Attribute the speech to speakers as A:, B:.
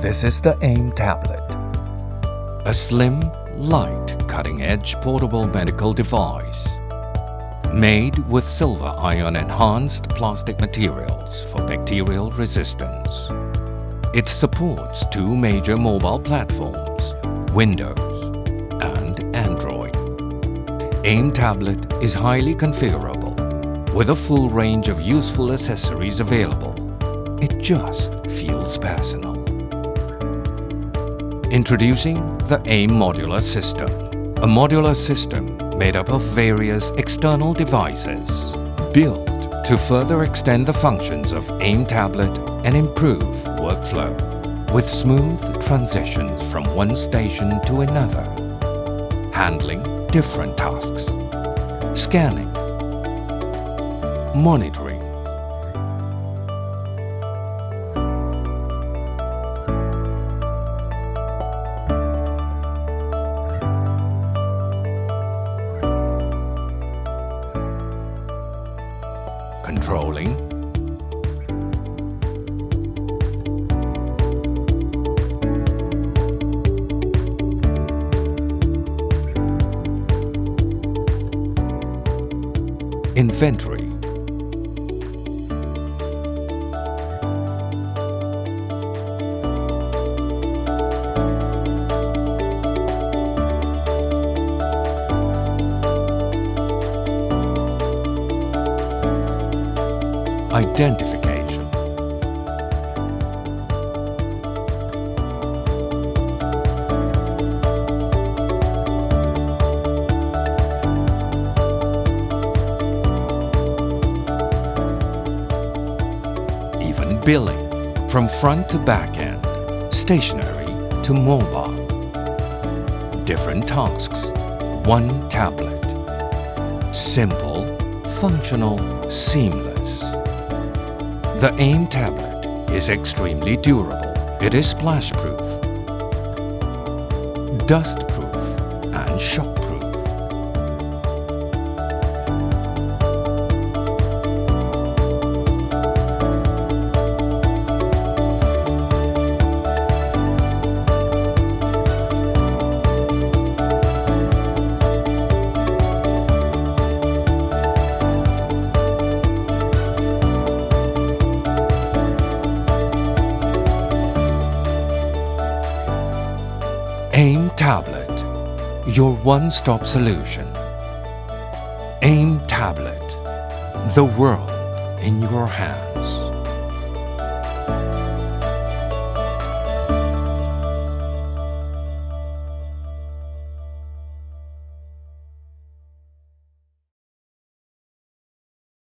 A: This is the AIM tablet.
B: A slim, light, cutting-edge portable medical device. Made with silver ion enhanced plastic materials for bacterial resistance. It supports two major mobile platforms, Windows and Android. AIM tablet is highly configurable with a full range of useful accessories available. It just feels personal. Introducing the AIM Modular System. A modular system made up of various external devices built to further extend the functions of AIM tablet and improve workflow with smooth transitions from one station to another, handling different tasks, scanning, monitoring, controlling, inventory, identification, even billing from front to back end, stationary to mobile. Different tasks, one tablet. Simple, functional, seamless. The AIM tablet is extremely durable. It is splash-proof, dust-proof and shock-proof. AIM Tablet, your one-stop solution. AIM Tablet, the world in your hand.